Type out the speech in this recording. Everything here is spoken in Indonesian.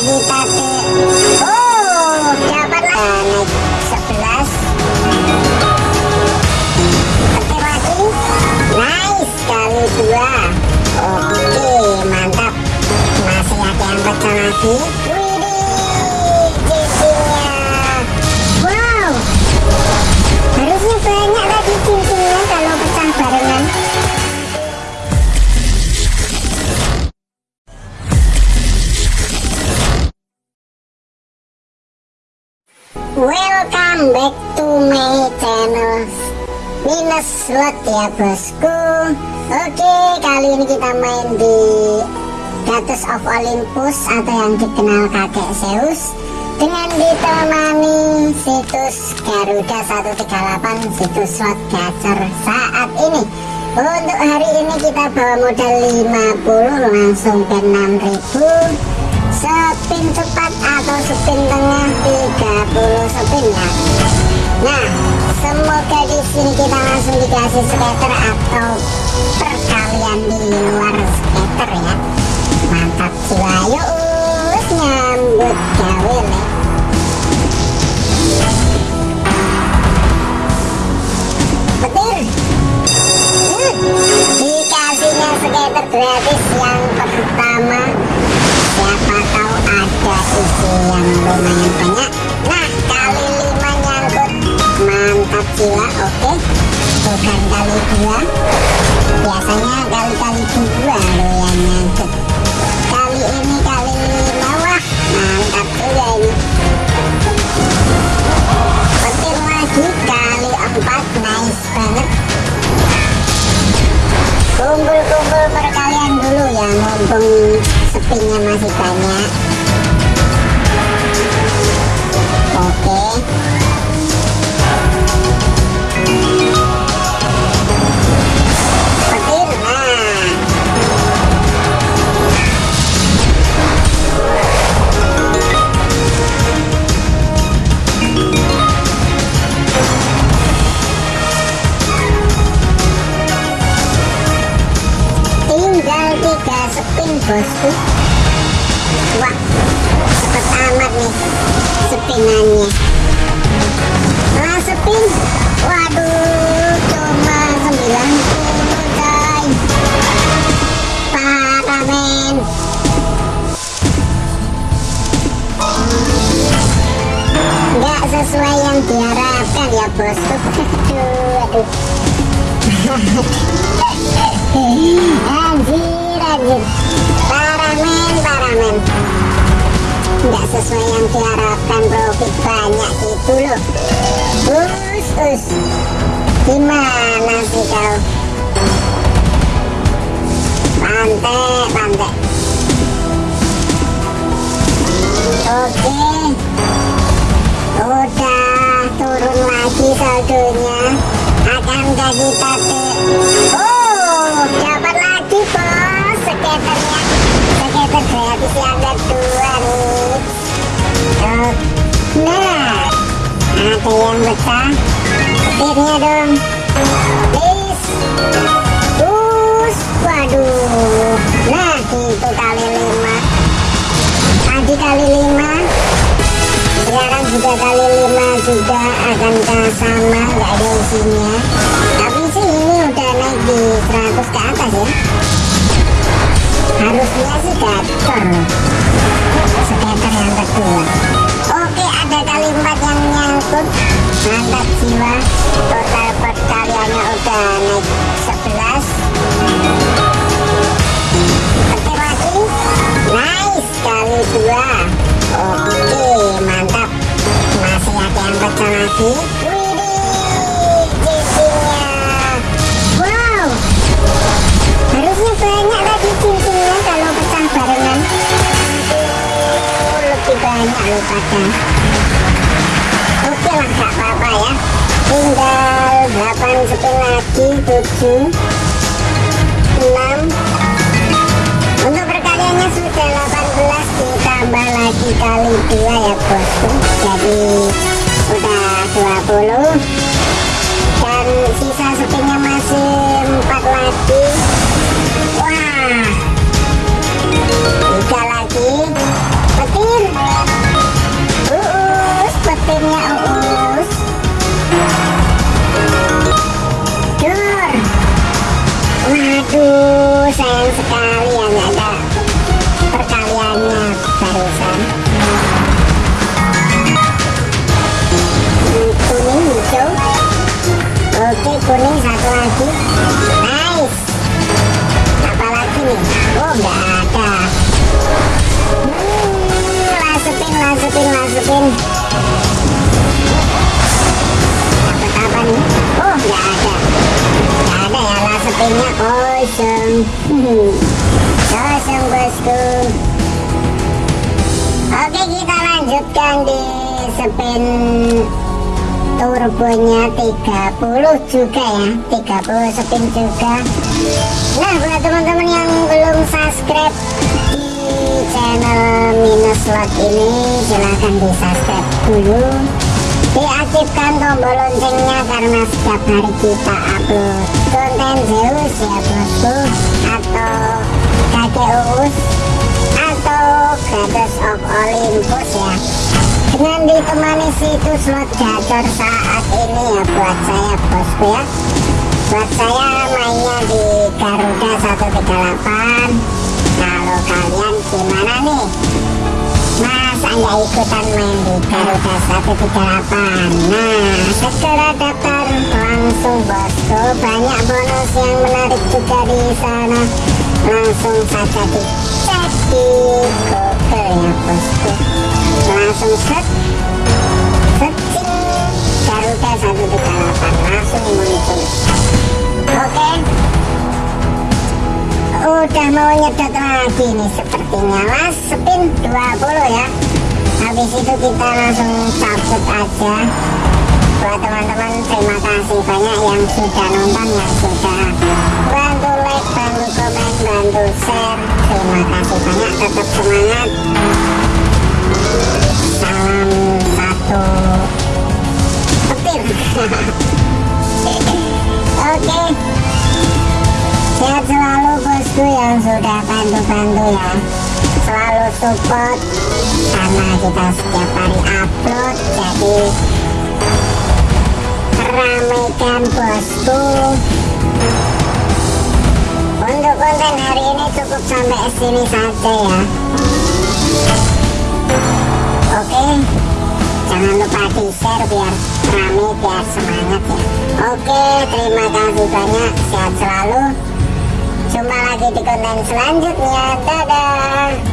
tuh slot ya bosku. Oke kali ini kita main di Gatus of Olympus Atau yang dikenal kakek Zeus Dengan ditemani situs Garuda 138 Situs slot gacor. Saat ini Untuk hari ini kita bawa modal 50 Langsung ke 6000 spin cepat atau spin tengah 30 spin ya. Nah semoga di sini kita langsung dikasih scatter atau perkalian di luar scatter ya. Mantap jiwa. Yuk nyambut gawe nih petir dikasihnya scatter gratis yang pertama. Siapa tahu ada isi yang lumayan banyak jiwa oke? Bukan kali dua. Biasanya kali-kali dua nyangkut kali ini kali lima wah mantap juga ini. Petir lagi kali empat. Nice banget. Kumpul-kumpul perkalian dulu ya mumpung spinnya masih banyak tiga spin bosku. Wah cepet amat nih spinannya nah spin waduh cuma 90 coy. Parah men. Nggak sesuai yang diharapkan ya bosku. Aduh aduh anjir anjir parah men parah men nggak sesuai yang diharapkan profit banyak gitu loh. Us us gimana sih kau? Pantai pantai oke. Udah turun lagi saldonya. Akankah kita tuh oh gratis yang kedua nih oh, nah ada yang pecah petirnya dong please us waduh nah itu kali lima tadi kali lima sekarang juga kali lima juga akankah sama nggak ada isinya tapi sih ini udah naik di 100 ke atas ya Channel. Pada oke lah gak apa-apa ya tinggal 8 spin lagi 7 6 untuk perkaliannya sudah 18 ditambah lagi kali 2 ya bosku jadi udah 20 kosong bosku oke kita lanjutkan di spin turbonya 30 juga ya. 30 spin juga. Nah buat teman-teman yang belum subscribe di channel minus slot ini silahkan di subscribe dulu. Diaktifkan tombol loncengnya karena setiap hari kita upload konten. Zeus ya bosku atau kakek Uus atau Goddess of Olympus ya. Dengan ditemani situs slot gacor saat ini ya buat saya bosku ya. Buat saya mainnya di Garuda 138 kalau kalian gimana nih masa nggak ikutan main di Garuda 138 nah segera daftar langsung bosku. Banyak bonus yang menarik juga di sana. Langsung saja dicek di Google ya bosku. Langsung set nih sepertinya mas spin 20 ya. Habis itu kita langsung cabut aja. Buat teman-teman terima kasih banyak yang sudah nonton yang sudah bantu like bantu komen bantu share. Terima kasih banyak tetap semangat bantu-bantu ya. Selalu support karena kita setiap hari upload jadi ramaikan bosku. Untuk konten hari ini cukup sampai sini saja ya. Oke jangan lupa di share biar rame biar semangat ya. Oke terima kasih banyak. Sehat selalu Jumpa lagi di konten selanjutnya. Dadah.